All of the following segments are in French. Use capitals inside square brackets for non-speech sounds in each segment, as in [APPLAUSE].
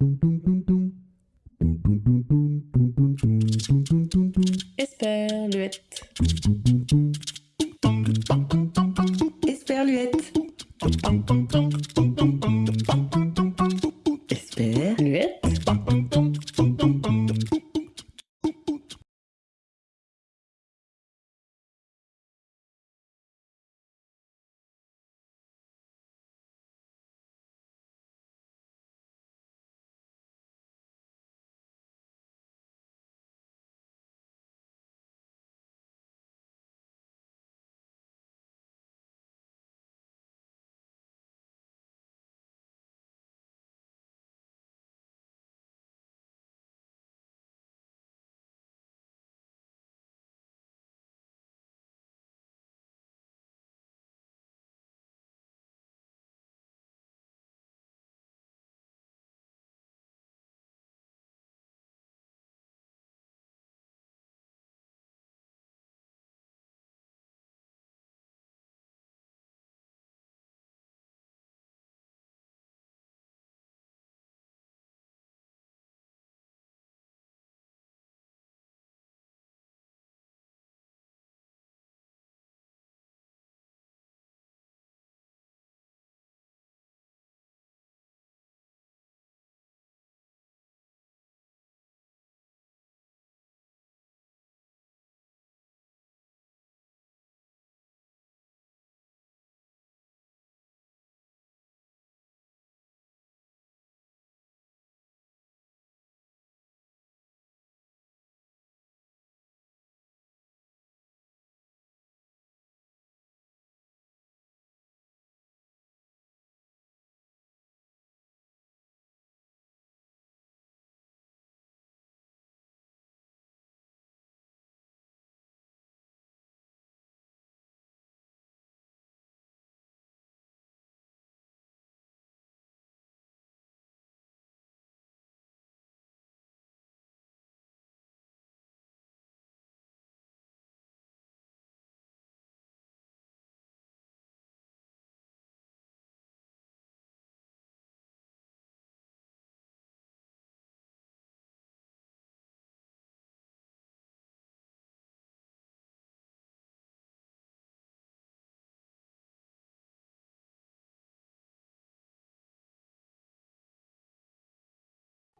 Dum, dum,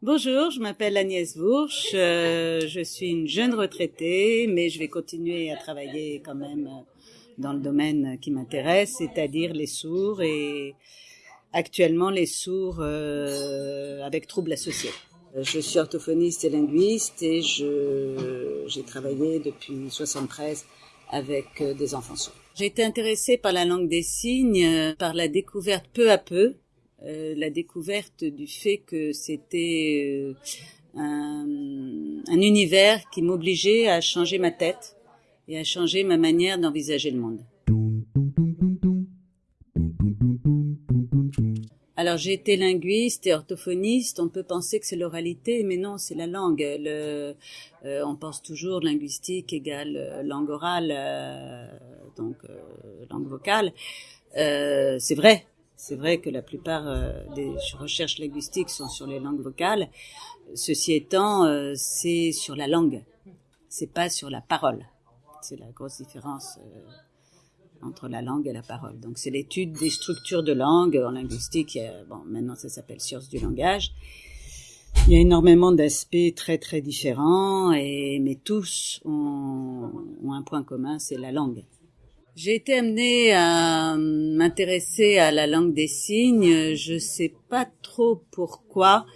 Bonjour, je m'appelle Agnès Bourche, euh, je suis une jeune retraitée, mais je vais continuer à travailler quand même euh, dans le domaine qui m'intéresse, c'est-à-dire les sourds et actuellement les sourds euh, avec troubles associés. Je suis orthophoniste et linguiste et j'ai travaillé depuis 73 avec des enfants sourds. J'ai été intéressée par la langue des signes, par la découverte peu à peu euh, la découverte du fait que c'était euh, un, un, univers qui m'obligeait à changer ma tête et à changer ma manière d'envisager le monde. Alors j'ai été linguiste et orthophoniste. On peut penser que c'est l'oralité, mais non, c'est la langue. Euh, on pense toujours linguistique égale langue orale, donc langue vocale. c'est vrai, c'est vrai que la plupart euh, des recherches linguistiques sont sur les langues vocales. Ceci étant, euh, c'est sur la langue, c'est pas sur la parole. C'est la grosse différence euh, entre la langue et la parole. Donc c'est l'étude des structures de langue en linguistique. bon, maintenant ça s'appelle science du langage. Il y a énormément d'aspects très très différents, mais tous ont un point commun, c'est la langue. J'ai été amenée à m'intéresser à la langue des signes. Je sais pas trop pourquoi.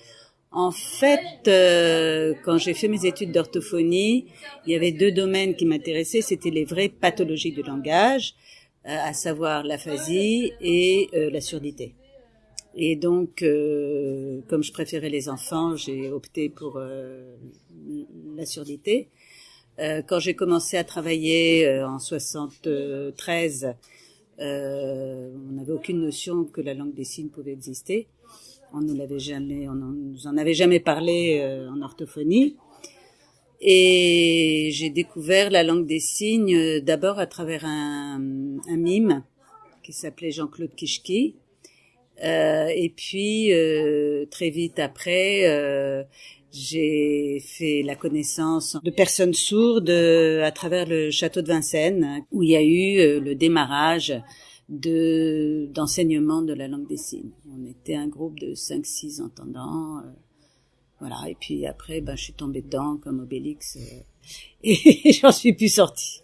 En fait, euh, quand j'ai fait mes études d'orthophonie, il y avait deux domaines qui m'intéressaient. C'était les vraies pathologies du langage, euh, à savoir l'aphasie et euh, la surdité. Et donc, comme je préférais les enfants, j'ai opté pour la surdité. Euh, quand j'ai commencé à travailler euh, en 73, euh, on n'avait aucune notion que la langue des signes pouvait exister. On nous l'avait jamais, on nous en avait jamais parlé euh, en orthophonie. Et j'ai découvert la langue des signes d'abord à travers un, un, mime qui s'appelait Jean-Claude Kishki, Euh, et puis euh, très vite après, euh, j'ai fait la connaissance de personnes sourdes à travers le château de Vincennes, où il y a eu le démarrage de d'enseignement de la langue des signes. On était un groupe de 5-6 entendants. voilà. Et puis après, ben, je suis tombée dedans comme Obélix [LAUGHS] et j'en suis plus sortie.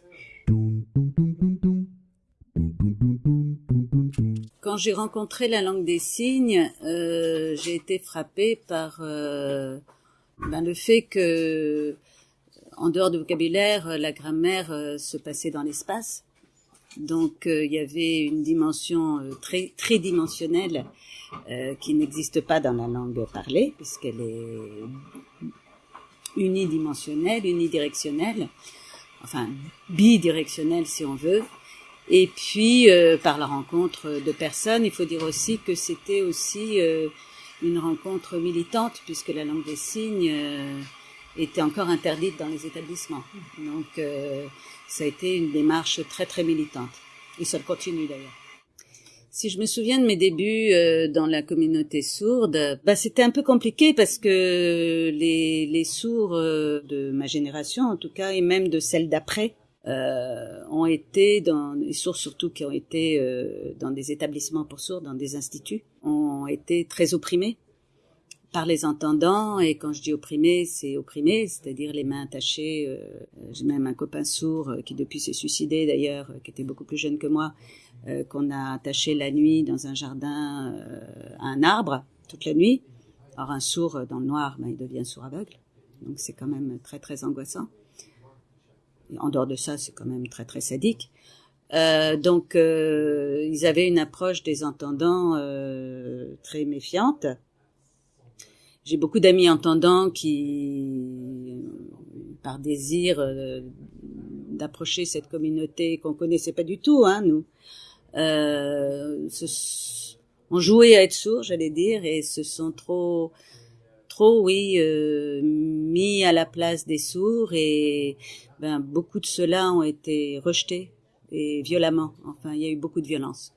Quand j'ai rencontré la langue des signes, euh, j'ai été frappée par euh, ben, le fait que, en dehors du vocabulaire, la grammaire euh, se passait dans l'espace. Donc il y avait une dimension très très dimensionnelle qui n'existe pas dans la langue parlée puisqu'elle est unidimensionnelle, unidirectionnelle, enfin bidirectionnelle si on veut. Et puis euh, par la rencontre de personnes, il faut dire aussi que c'était aussi euh, une rencontre militante puisque la langue des signes euh, était encore interdite dans les établissements. Donc ça a été une démarche très très militante et ça continue d'ailleurs. Si je me souviens de mes débuts dans la communauté sourde, bah, c'était un peu compliqué parce que les, les sourds de ma génération, en tout cas, et même de celle d'après, euh, ont été dans les sourds surtout qui ont été euh, dans des établissements pour sourds, dans des instituts, ont été très opprimés par les entendants et quand je dis opprimés, c'est opprimés, c'est-à-dire les mains attachées. Euh, J'ai même un copain sourd qui depuis s'est suicidé d'ailleurs, qui était beaucoup plus jeune que moi, qu'on a attaché la nuit dans un jardin à un arbre toute la nuit. Alors un sourd dans le noir, ben, il devient sourd aveugle, donc c'est quand même très très angoissant en dehors de ça, c'est quand même très très sadique. Euh, donc, euh, ils avaient une approche des entendants euh, très méfiante. J'ai beaucoup d'amis entendants qui, par désir euh, d'approcher cette communauté qu'on connaissait pas du tout, hein, nous, euh, ont joué à être sourds, j'allais dire, et se sont trop trop, oui, euh, mis à la place des sourds et ben, beaucoup de ceux-là ont été rejetés et violemment. Enfin, il y a eu beaucoup de violence.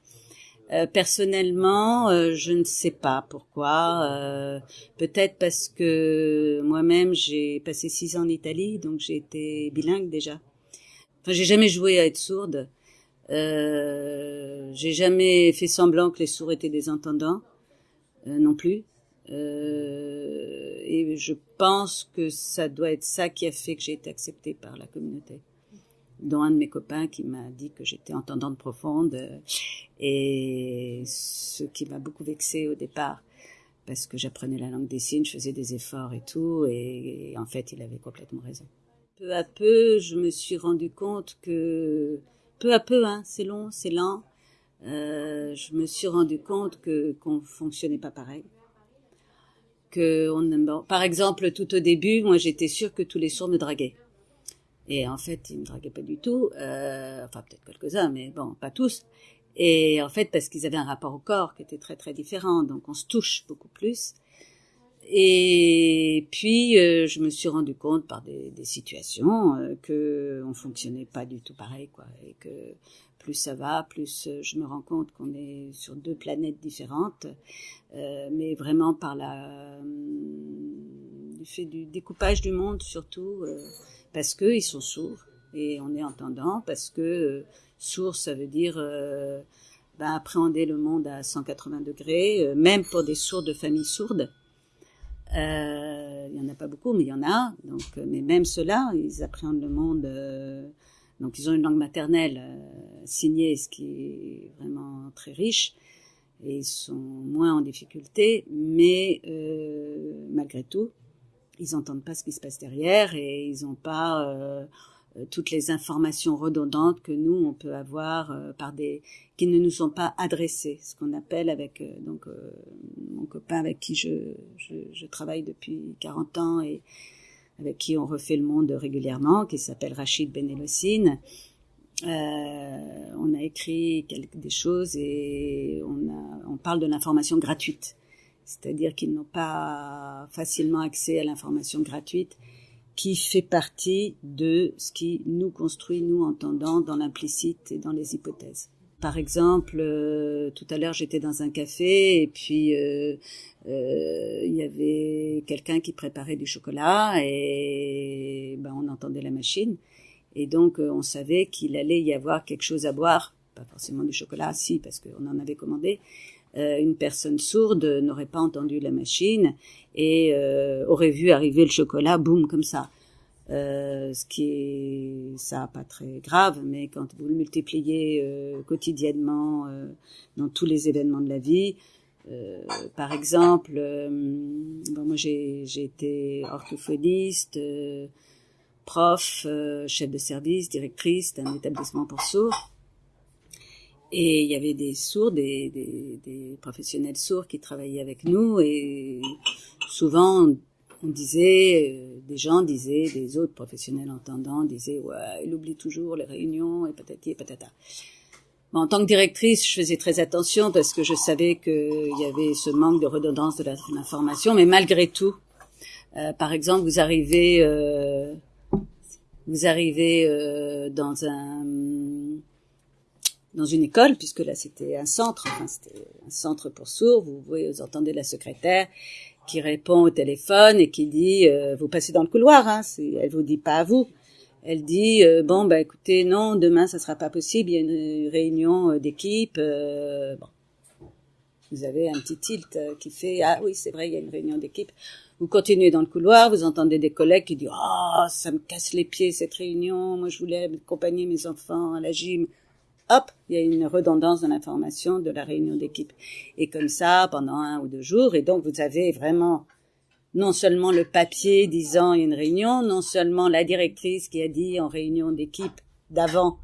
Euh, personnellement, euh, je ne sais pas pourquoi. Euh, peut-être parce que moi-même j'ai passé six ans en Italie, donc j'ai été bilingue déjà. Enfin, j'ai jamais joué à être sourde. j'ai jamais fait semblant que les sourds étaient des entendants non plus. Et je pense que ça doit être ça qui a fait que j'ai été acceptée par la communauté dont un de mes copains qui m'a dit que j'étais entendante profonde euh, et ce qui m'a beaucoup vexée au départ parce que j'apprenais la langue des signes, je faisais des efforts et tout et, en fait il avait complètement raison. Peu à peu, je me suis rendu compte que peu à peu, hein, c'est long, c'est lent. Euh, je me suis rendu compte que qu'on fonctionnait pas pareil. Que on, par exemple, tout au début, moi j'étais sûre que tous les sourds me draguaient. Et en fait, ils me draguaient pas du tout. Euh, enfin, peut-être quelques-uns, mais bon, pas tous. Et en fait, parce qu'ils avaient un rapport au corps qui était très très différent, donc on se touche beaucoup plus. Et puis, euh, je me suis rendu compte par des, des situations euh, que on fonctionnait pas du tout pareil, quoi, et que plus ça va, plus euh, je me rends compte qu'on est sur deux planètes différentes, euh, mais vraiment par la du fait du découpage du monde surtout parce qu'ils sont sourds et on est entendant, parce que euh, sourd, ça veut dire euh, ben, appréhender le monde à 180 degrés, euh, même pour des sourds de familles sourdes. Il y en a pas beaucoup, mais il y en a. Donc, mais même ceux-là, ils appréhendent le monde. donc, ils ont une langue maternelle signée, ce qui est vraiment très riche, et ils sont moins en difficulté. Mais malgré tout, ils n'entendent pas ce qui se passe derrière et ils n'ont pas euh, euh, toutes les informations redondantes que nous on peut avoir euh, par des qui ne nous sont pas adressées, ce qu'on appelle avec donc mon copain avec qui je, je, je, travaille depuis 40 ans et avec qui on refait le monde régulièrement, qui s'appelle Rachid Benelosine. on a écrit quelques, des choses et on, a, on parle de l'information gratuite c'est-à-dire qu'ils n'ont pas facilement accès à l'information gratuite qui fait partie de ce qui nous construit, nous entendant, dans l'implicite et dans les hypothèses. par exemple, tout à l'heure j'étais dans un café et puis il y avait quelqu'un qui préparait du chocolat et ben, on entendait la machine. Et donc on savait qu'il allait y avoir quelque chose à boire, pas forcément du chocolat, si parce qu'on en avait commandé, euh, une personne sourde n'aurait pas entendu la machine et euh, aurait vu arriver le chocolat, boum, comme ça. Euh, ce qui est ça pas très grave, mais quand vous le multipliez euh, quotidiennement euh, dans tous les événements de la vie, par exemple, bon, moi j'ai été orthophoniste, prof, chef de service, directrice d'un établissement pour sourds. Et il y avait des sourds, des, des, des, professionnels sourds qui travaillaient avec nous et souvent on disait, euh, des gens disaient, des autres professionnels entendants disaient, ouais, il oublie toujours les réunions et patati et patata. en tant que directrice, je faisais très attention parce que je savais qu'il y avait ce manque de redondance de l'information, mais malgré tout, euh, par exemple, vous arrivez, euh, vous arrivez euh, dans un dans une école, puisque là c'était un centre, enfin c'était un centre pour sourds, vous, vous entendez la secrétaire qui répond au téléphone et qui dit euh, vous passez dans le couloir, hein, elle vous dit pas à vous, elle dit euh, bon bah écoutez non demain ça sera pas possible, il y a une réunion euh, d'équipe, bon. Vous avez un petit tilt qui fait ah oui c'est vrai il y a une réunion d'équipe, vous continuez dans le couloir, vous entendez des collègues qui disent oh, ça me casse les pieds cette réunion, moi je voulais accompagner mes enfants à la gym, hop, il y a une redondance dans l'information de la réunion d'équipe. Et comme ça, pendant un ou deux jours, et donc vous avez vraiment non seulement le papier disant il y a une réunion, non seulement la directrice qui a dit en réunion d'équipe d'avant,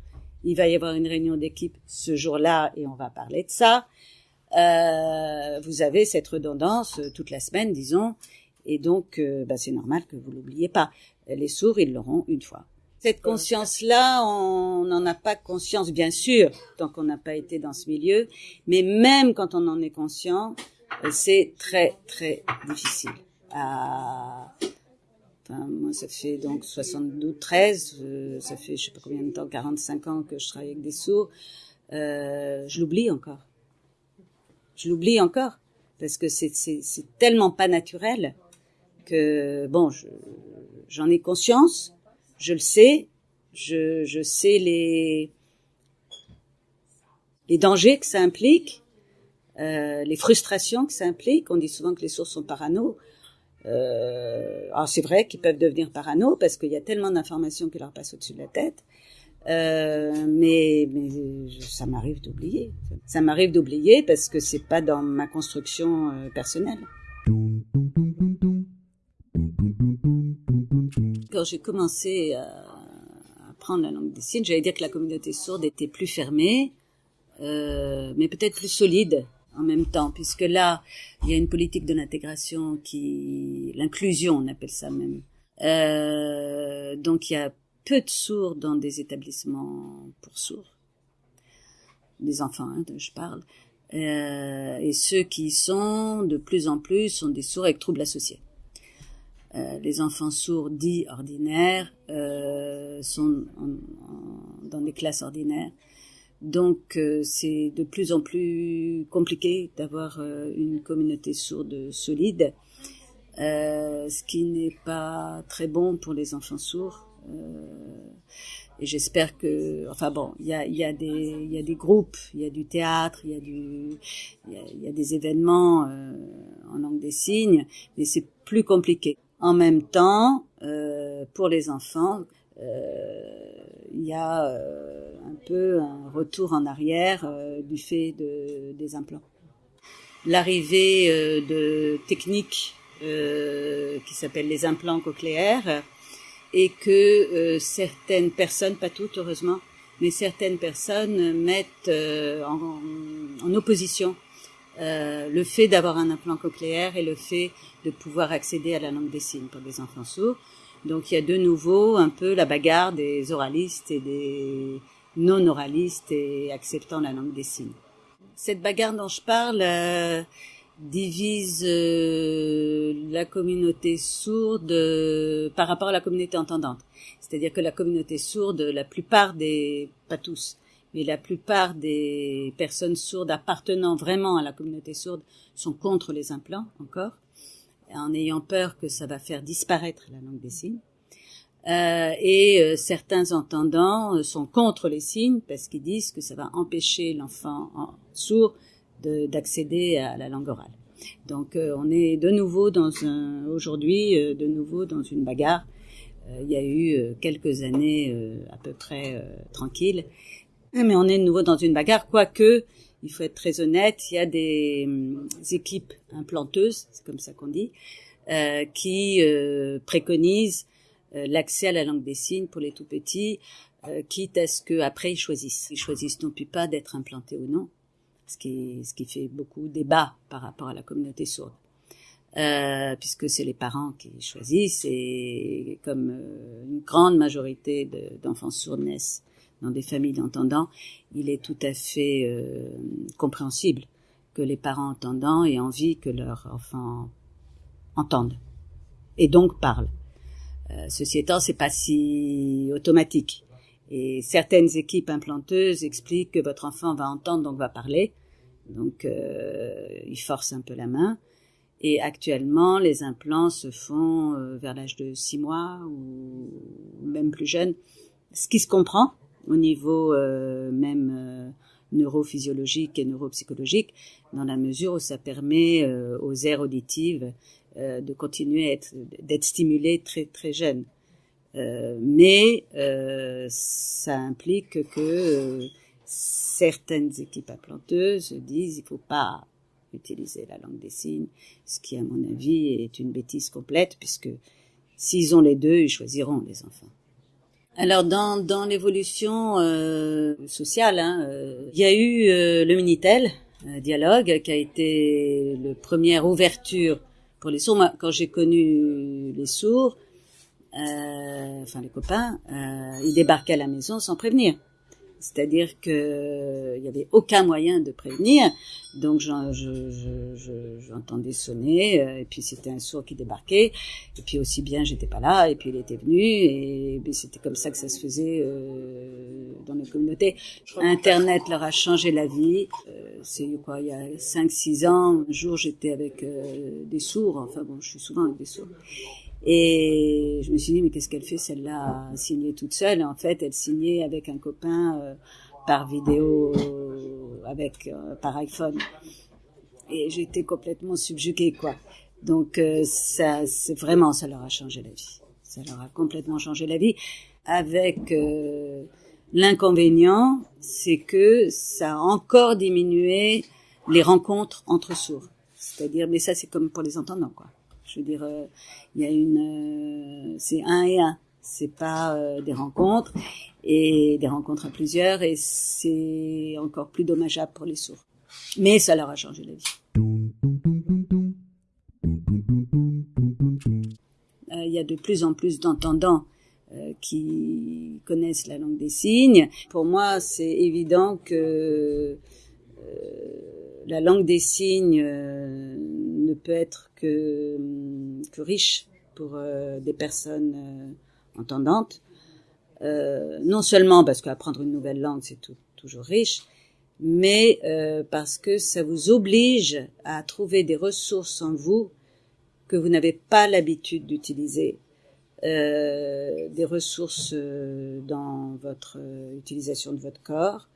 il va y avoir une réunion d'équipe ce jour-là et on va parler de ça. Euh, vous avez cette redondance euh, toute la semaine, disons, et donc euh, bah, c'est normal que vous l'oubliez pas. Les sourds, ils l'auront une fois. Cette conscience-là, on n'en a pas conscience, bien sûr, tant qu'on n'a pas été dans ce milieu, mais même quand on en est conscient, euh, c'est très très difficile. enfin, moi, ça fait donc 72, 13, euh, ça fait je sais pas combien de temps, 45 ans que je travaille avec des sourds. Euh, je l'oublie encore. Je l'oublie encore parce que c'est tellement pas naturel que bon, j'en ai conscience, je le sais, je, je sais les, les dangers que ça implique, euh, les frustrations que ça implique. On dit souvent que les sourds sont parano. Euh, alors c'est vrai qu'ils peuvent devenir parano parce qu'il y a tellement d'informations qui leur passent au-dessus de la tête. Euh, mais, mais ça m'arrive d'oublier. Ça m'arrive d'oublier parce que c'est pas dans ma construction personnelle. Quand j'ai commencé à apprendre la langue des signes, j'allais dire que la communauté sourde était plus fermée, euh, mais peut-être plus solide en même temps, puisque là, il y a une politique de l'intégration qui, l'inclusion, on appelle ça même. Euh, donc il y a peu de sourds dans des établissements pour sourds, des enfants, hein, je parle. Euh, et ceux qui y sont de plus en plus sont des sourds avec troubles associés. Euh, les enfants sourds dits ordinaires euh, sont dans des classes ordinaires. Donc euh, c'est de plus en plus compliqué d'avoir une communauté sourde solide, ce qui n'est pas très bon pour les enfants sourds. et j'espère que, enfin bon, il y a, y a des, y a des groupes, il y a du théâtre, il y a du, il y a des événements en langue des signes, mais c'est plus compliqué. En même temps, euh, pour les enfants, euh, il y a euh, un peu un retour en arrière du fait de, des implants. L'arrivée de techniques qui s'appellent les implants cochléaires et que certaines personnes, pas toutes heureusement, mais certaines personnes mettent en, en, opposition euh, le fait d'avoir un implant cochléaire et le fait de pouvoir accéder à la langue des signes pour des enfants sourds. Donc il y a de nouveau un peu la bagarre des oralistes et des non-oralistes et acceptant la langue des signes. Cette bagarre dont je parle euh, divise euh, la communauté sourde par rapport à la communauté entendante. C'est-à-dire que la communauté sourde, la plupart des, pas tous, mais la plupart des personnes sourdes appartenant vraiment à la communauté sourde sont contre les implants encore, en ayant peur que ça va faire disparaître la langue des signes. Euh, et euh, certains entendants euh, sont contre les signes parce qu'ils disent que ça va empêcher l'enfant sourd d'accéder à la langue orale. Donc on est de nouveau dans un aujourd'hui de nouveau dans une bagarre. il y a eu quelques années à peu près tranquilles, mais on est de nouveau dans une bagarre, quoique il faut être très honnête, il y a des, hum, équipes implanteuses, c'est comme ça qu'on dit, qui préconisent euh, l'accès à la langue des signes pour les tout petits, euh, quitte à ce qu'après ils choisissent. Ils choisissent non plus pas d'être implantés ou non, ce qui, ce qui fait beaucoup débat par rapport à la communauté sourde. Euh, puisque c'est les parents qui choisissent et comme euh, une grande majorité d'enfants sourds naissent dans des familles d'entendants, il est tout à fait euh, compréhensible que les parents entendants aient envie que leurs enfants entendent et donc parlent. Euh, ceci étant, c'est pas si automatique. Et certaines équipes implanteuses expliquent que votre enfant va entendre, donc va parler. Donc, euh, ils forcent un peu la main. Et actuellement, les implants se font euh, vers l'âge de 6 mois ou même plus jeune, ce qui se comprend au niveau euh, même euh, neurophysiologique et neuropsychologique, dans la mesure où ça permet aux aires auditives euh, de continuer à être d'être stimulé très très jeune. Euh, mais euh, ça implique que certaines équipes implanteuses disent il faut pas utiliser la langue des signes, ce qui à mon avis est une bêtise complète puisque s'ils ont les deux, ils choisiront les enfants. Alors dans, dans l'évolution euh, sociale, hein, il y a eu le Minitel, dialogue, qui a été le première ouverture pour les sourds, moi, quand j'ai connu les sourds, euh, enfin les copains, euh, ils débarquaient à la maison sans prévenir. C'est-à-dire que il y avait aucun moyen de prévenir, donc j'entendais je, sonner, euh, et puis c'était un sourd qui débarquait, et puis aussi bien j'étais pas là, et puis il était venu, et, c'était comme ça que ça se faisait euh, dans la communauté. Internet leur a changé la vie. Euh, c'est quoi, il y a 5-6 ans, un jour j'étais avec euh, des sourds, enfin bon, je suis souvent avec des sourds. Et je me suis dit, mais qu'est-ce qu'elle fait celle-là signer toute seule? En fait, elle signait avec un copain euh, par vidéo, avec euh, par iPhone. Et j'étais complètement subjuguée, quoi. Donc euh, ça, c'est vraiment, ça leur a changé la vie. Ça leur a complètement changé la vie. Avec l'inconvénient, c'est que ça a encore diminué les rencontres entre sourds. C'est-à-dire, mais ça c'est comme pour les entendants, quoi. Je veux dire, euh, il y a une, euh, c'est un et un. C'est pas euh, des rencontres et des rencontres à plusieurs et c'est encore plus dommageable pour les sourds. Mais ça leur a changé la vie. Il y a de plus en plus d'entendants qui connaissent la langue des signes. Pour moi, c'est évident que la langue des signes ne peut être que, que riche pour euh, des personnes euh, entendantes. Euh, non seulement parce qu'apprendre une nouvelle langue, c'est toujours riche, mais parce que ça vous oblige à trouver des ressources en vous que vous n'avez pas l'habitude d'utiliser, des ressources dans votre utilisation de votre corps,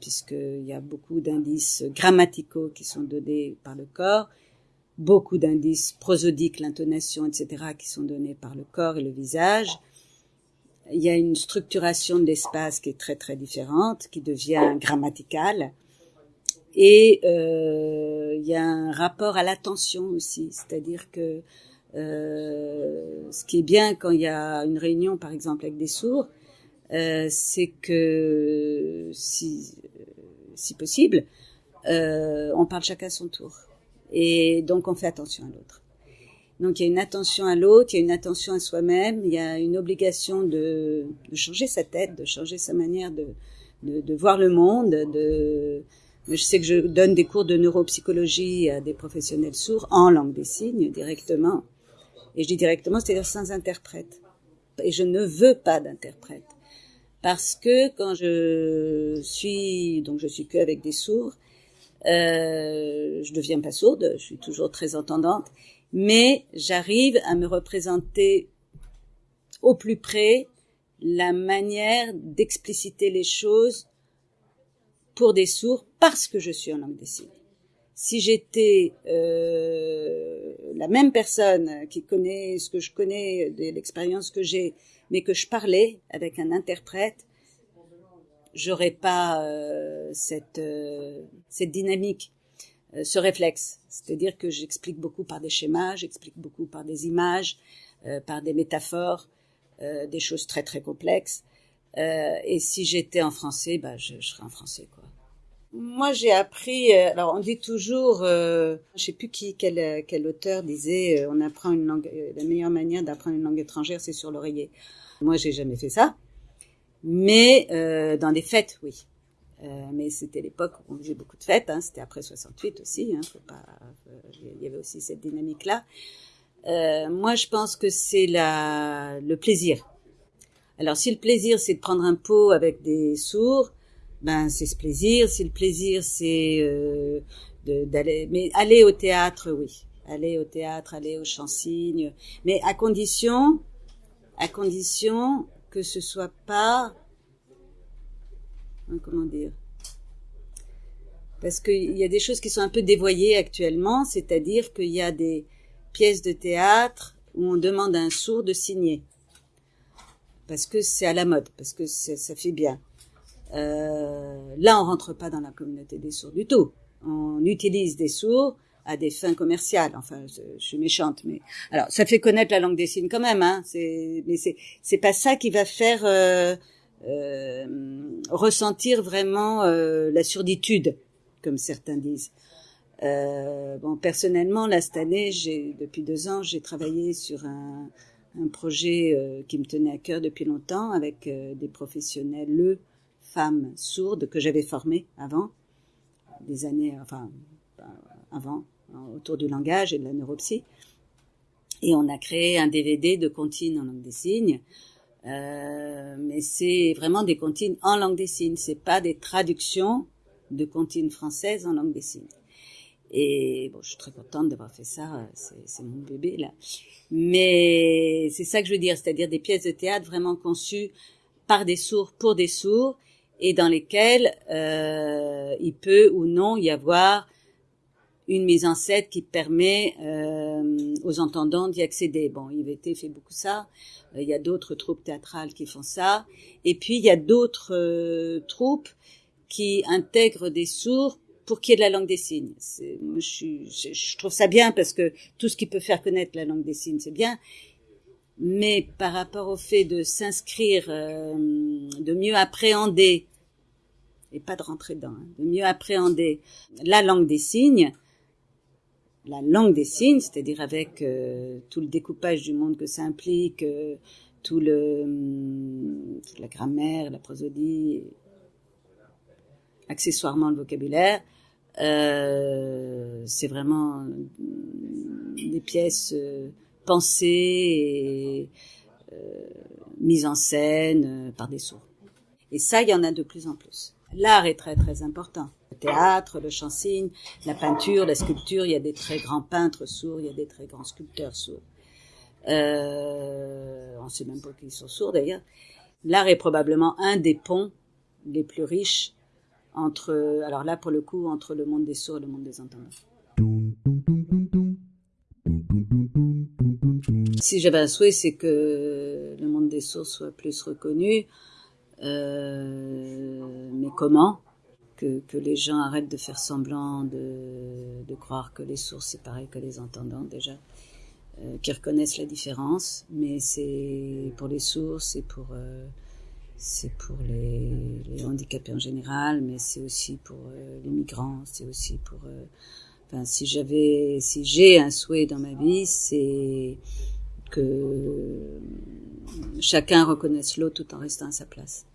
puisqu'il y a beaucoup d'indices grammaticaux qui sont donnés par le corps, beaucoup d'indices prosodiques, l'intonation, etc., qui sont donnés par le corps et le visage. Il y a une structuration de l'espace qui est très très différente, qui devient grammaticale. Et euh, il y a un rapport à l'attention aussi, c'est-à-dire que euh, ce qui est bien quand il y a une réunion, par exemple, avec des sourds, euh, c'est que si, si possible, on parle chacun à son tour. Et donc on fait attention à l'autre. Donc il y a une attention à l'autre, il y a une attention à soi-même, il y a une obligation de, de, changer sa tête, de changer sa manière de, de, de voir le monde. De, je sais que je donne des cours de neuropsychologie à des professionnels sourds en langue des signes directement. Et je dis directement, c'est-à-dire sans interprète. Et je ne veux pas d'interprète. parce que quand je suis donc je suis que avec des sourds, euh, je deviens pas sourde, je suis toujours très entendante, mais j'arrive à me représenter au plus près la manière d'expliciter les choses pour des sourds parce que je suis en langue des signes. Si j'étais euh, la même personne qui connaît ce que je connais de l'expérience que j'ai, mais que je parlais avec un interprète, j'aurais pas euh, cette euh, cette dynamique, euh, ce réflexe. C'est-à-dire que j'explique beaucoup par des schémas, j'explique beaucoup par des images, euh, par des métaphores, euh, des choses très très complexes. et si j'étais en français, bah je, je serais en français quoi. Moi, j'ai appris. alors, on dit toujours, euh, je sais plus qui, quel, quel auteur disait, on apprend une langue. la meilleure manière d'apprendre une langue étrangère, c'est sur l'oreiller. Moi, j'ai jamais fait ça. Mais euh, dans des fêtes, oui. Euh, mais c'était l'époque où on faisait beaucoup de fêtes. Hein, c'était après 68 aussi. Hein, faut pas, il y avait aussi cette dynamique-là. Euh, moi, je pense que c'est la, le plaisir. Alors, si le plaisir, c'est de prendre un pot avec des sourds, ben c'est ce plaisir. Si le plaisir, c'est euh, d'aller, mais aller au théâtre, oui. Aller au théâtre, aller au chant-cygne, mais à condition, à condition que ce soit pas hein, comment dire parce qu'il y a des choses qui sont un peu dévoyées actuellement, c'est-à-dire qu'il y a des pièces de théâtre où on demande à un sourd de signer parce que c'est à la mode, parce que ça fait bien. Euh, là, on rentre pas dans la communauté des sourds du tout. On utilise des sourds à des fins commerciales. Enfin, je, suis méchante, mais alors ça fait connaître la langue des signes quand même. Hein. C'est, mais c'est c'est pas ça qui va faire euh, euh, ressentir vraiment euh, la surditude, comme certains disent. Euh, bon, personnellement, là cette année, j'ai depuis deux ans, j'ai travaillé sur un, un projet euh, qui me tenait à cœur depuis longtemps avec euh, des professionnels, le femmes sourdes que j'avais formées avant des années, enfin avant, autour du langage et de la neuropsie. Et on a créé un DVD de comptines en langue des signes. Euh, mais c'est vraiment des comptines en langue des signes. C'est pas des traductions de comptines françaises en langue des signes. Et bon, je suis très contente d'avoir fait ça. C'est mon bébé là. Mais c'est ça que je veux dire, c'est-à-dire des pièces de théâtre vraiment conçues par des sourds pour des sourds et dans lesquelles euh, il peut ou non y avoir une mise en scène qui permet euh, aux entendants d'y accéder. Bon, IVT fait beaucoup ça. Euh, il y a d'autres troupes théâtrales qui font ça. Et puis, il y a d'autres euh, troupes qui intègrent des sourds pour qu'il y ait de la langue des signes. Moi, je, trouve ça bien parce que tout ce qui peut faire connaître la langue des signes, c'est bien. Mais par rapport au fait de s'inscrire, euh, de mieux appréhender, et pas de rentrer dedans, hein, de mieux appréhender la langue des signes, la langue des signes, c'est-à-dire avec euh, tout le découpage du monde que ça implique, euh, tout le, hum, toute la grammaire, la prosodie, accessoirement le vocabulaire, euh, c'est vraiment des pièces euh, pensées et euh, mises en scène par des sourds. Et ça, il y en a de plus en plus. L'art est très très important le théâtre, le chant-cygne, la peinture, la sculpture. Il y a des très grands peintres sourds, il y a des très grands sculpteurs sourds. Euh, on sait même pas qu'ils sont sourds d'ailleurs. L'art est probablement un des ponts les plus riches entre, alors là pour le coup, entre le monde des sourds et le monde des entendants. Si j'avais un souhait, c'est que le monde des sourds soit plus reconnu. Euh, mais comment que, que, les gens arrêtent de faire semblant de, de croire que les sourds c'est pareil que les entendants déjà, euh, qui reconnaissent la différence, mais c'est pour les sourds, c'est pour euh, c'est pour les, les, handicapés en général, mais c'est aussi pour euh, les migrants, c'est aussi pour euh, enfin si j'avais si j'ai un souhait dans ma vie, c'est que chacun reconnaisse l'autre tout en restant à sa place.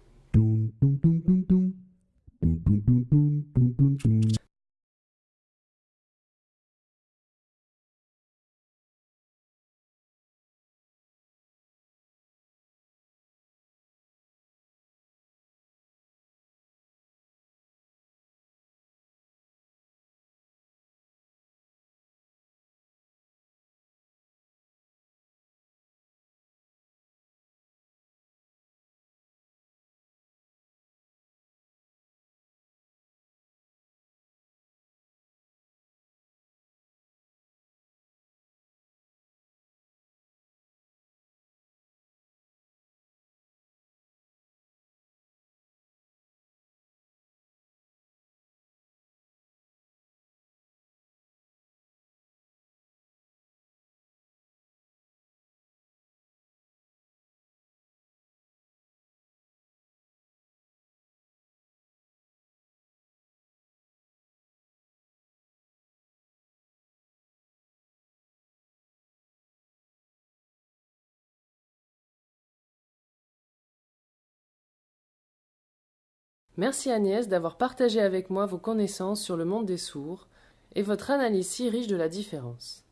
Merci Agnès d'avoir partagé avec moi vos connaissances sur le monde des sourds et votre analyse si riche de la différence.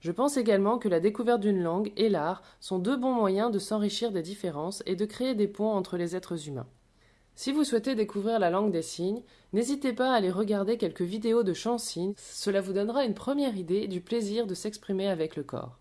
Je pense également que la découverte d'une langue et l'art sont deux bons moyens de s'enrichir des différences et de créer des ponts entre les êtres humains. Si vous souhaitez découvrir la langue des signes, n'hésitez pas à aller regarder quelques vidéos de chants signes, cela vous donnera une première idée du plaisir de s'exprimer avec le corps.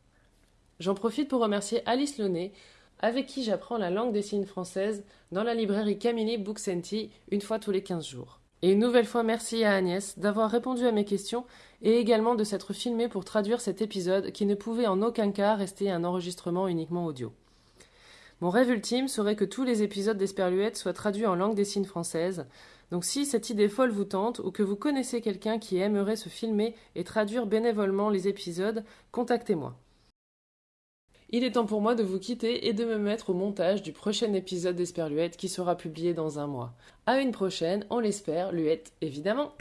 J'en profite pour remercier Alice Launay, avec qui j'apprends la langue des signes française dans la librairie Camini Booksenti une fois tous les 15 jours. Et une nouvelle fois merci à Agnès d'avoir répondu à mes questions et également de s'être filmée pour traduire cet épisode qui ne pouvait en aucun cas rester un enregistrement uniquement audio. Mon rêve ultime serait que tous les épisodes d'Esperluette soient traduits en langue des signes française. Donc si cette idée folle vous tente ou que vous connaissez quelqu'un qui aimerait se filmer et traduire bénévolement les épisodes, contactez-moi. Il est temps pour moi de vous quitter et de me mettre au montage du prochain épisode d'Esperluette qui sera publié dans un mois. À une prochaine, on l'espère, Luette évidemment.